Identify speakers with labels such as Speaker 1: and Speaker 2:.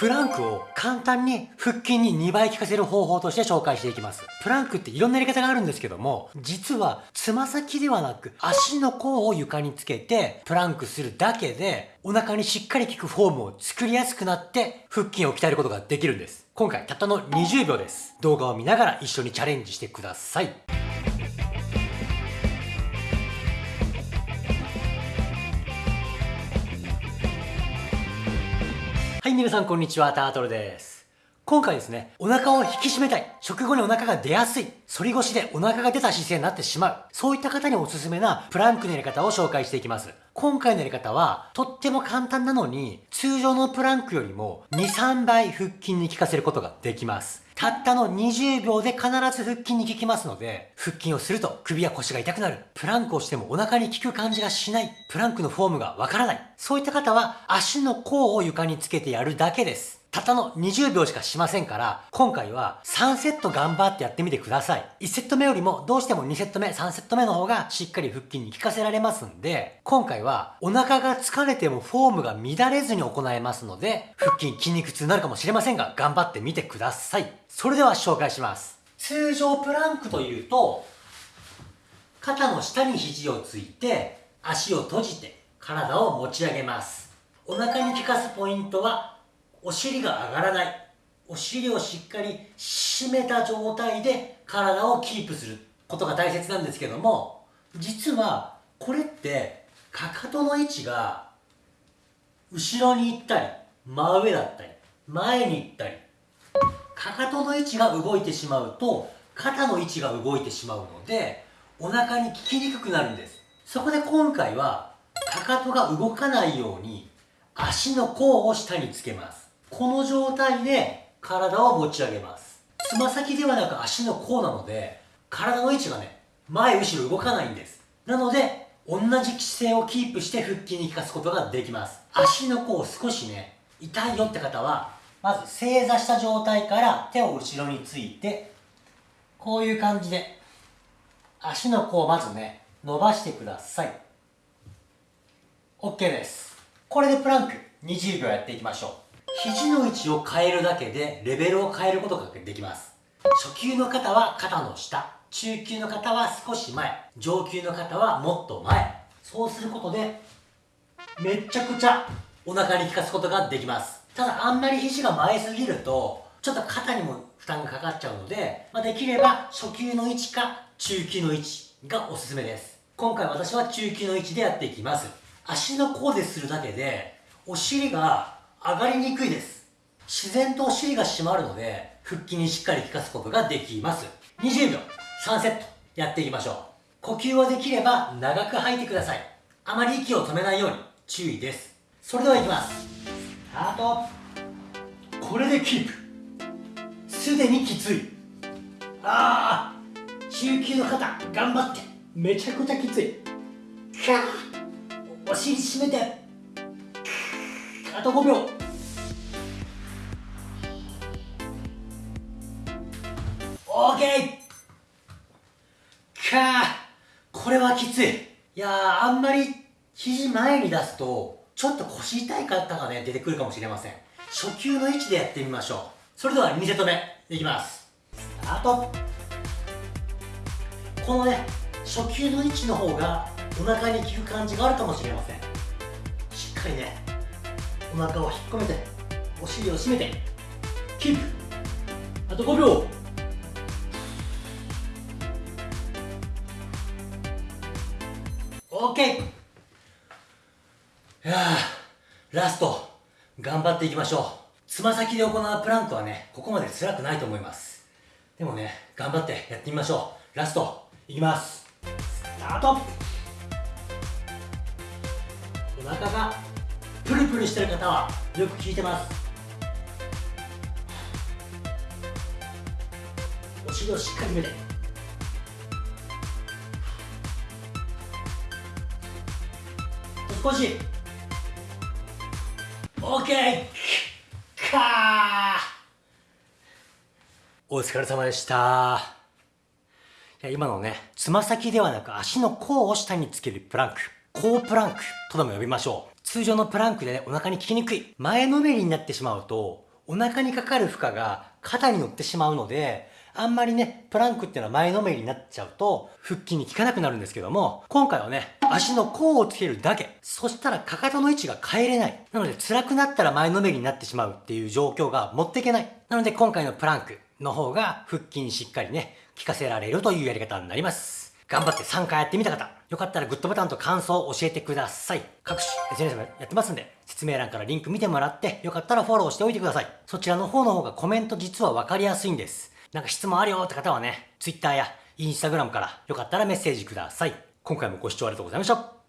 Speaker 1: プランクを簡単に腹筋に2倍効かせる方法として紹介していきます。プランクっていろんなやり方があるんですけども、実はつま先ではなく足の甲を床につけてプランクするだけでお腹にしっかり効くフォームを作りやすくなって腹筋を鍛えることができるんです。今回たったの20秒です。動画を見ながら一緒にチャレンジしてください。はい、皆さんこんにちは、タートルです。今回ですね、お腹を引き締めたい、食後にお腹が出やすい、反り腰でお腹が出た姿勢になってしまう、そういった方におすすめなプランクのやり方を紹介していきます。今回のやり方は、とっても簡単なのに、通常のプランクよりも2、3倍腹筋に効かせることができます。たったの20秒で必ず腹筋に効きますので、腹筋をすると首や腰が痛くなる。プランクをしてもお腹に効く感じがしない。プランクのフォームがわからない。そういった方は足の甲を床につけてやるだけです。たったの20秒しかしませんから、今回は3セット頑張ってやってみてください。1セット目よりもどうしても2セット目、3セット目の方がしっかり腹筋に効かせられますんで、今回はお腹が疲れてもフォームが乱れずに行えますので、腹筋筋肉痛になるかもしれませんが、頑張ってみてください。それでは紹介します。通常プランクというと、肩の下に肘をついて、足を閉じて体を持ち上げます。お腹に効かすポイントはお尻が上がらない。お尻をしっかり締めた状態で体をキープすることが大切なんですけども実はこれってかかとの位置が後ろに行ったり真上だったり前に行ったりかかとの位置が動いてしまうと肩の位置が動いてしまうのでお腹に効きにくくなるんです。そこで今回はかかとが動かないように足の甲を下につけます。この状態で体を持ち上げます。つま先ではなく足の甲なので体の位置がね前後ろ動かないんです。なので同じ姿勢をキープして腹筋に効かすことができます。足の甲を少しね痛いよって方はまず正座した状態から手を後ろについてこういう感じで足の甲をまずね伸ばしてください。OK です。これでプランク20秒やっていきましょう。肘の位置を変えるだけでレベルを変えることができます。初級の方は肩の下。中級の方は少し前。上級の方はもっと前。そうすることでめちゃくちゃお腹に効かすことができます。ただあんまり肘が前すぎるとちょっと肩にも負担がかかっちゃうので、まあ、できれば初級の位置か中級の位置がおすすめです。今回私は中級の位置でやっていきます。足の甲でするだけでお尻が上がりにくいです。自然とお尻が締まるので腹筋にしっかり効かすことができます。20秒。3セット。やっていきましょう。呼吸はできれば長く吐いてください。あまり息を止めないように。注意です。それではいきます。スタート。これでキープ。すでにきつい。ああ中級の方頑張って。めちゃくちゃきつい。お尻締めて。あと5秒。オーケーか。あこれはきつい。いやあんまり肘前に出すとちょっと腰痛い方がね出てくるかもしれません。初級の位置でやってみましょう。それでは2セット目いきます。スタート。このね初級の位置の方がお腹に効く感じがあるかもしれません。しっかりねお腹を引っ込めてお尻を締めてキープ。あと5秒。オッケー。いやラスト。頑張っていきましょう。つま先で行うプランクはねここまで辛くないと思います。でもね頑張ってやってみましょう。ラスト。いきます。スタート。お腹がプルしてる方はよく効いてますお尻をしっかりめて少し OK かお疲れ様でした。いや今のねつま先ではなく足の甲を下につけるプランク甲プランクとでも呼びましょう。通常のプランクで、ね、お腹に効きにくい前のめりになってしまうとお腹にかかる負荷が肩に乗ってしまうので、あんまりね、プランクっていうのは前のめりになっちゃうと、腹筋に効かなくなるんですけども、今回はね、足の甲をつけるだけ。そしたらかかとの位置が変えれない。なので辛くなったら前のめりになってしまうっていう状況が持っていけない。なので今回のプランクの方が腹筋にしっかりね、効かせられるというやり方になります。頑張って3回やってみた方、よかったらグッドボタンと感想を教えてください。各種 SNS もやってますんで、説明欄からリンク見てもらって、よかったらフォローしておいてください。そちらの方の方がコメント実はわかりやすいんです。なんか質問あるよって方はね、Twitter や Instagram からよかったらメッセージください。今回もご視聴ありがとうございました。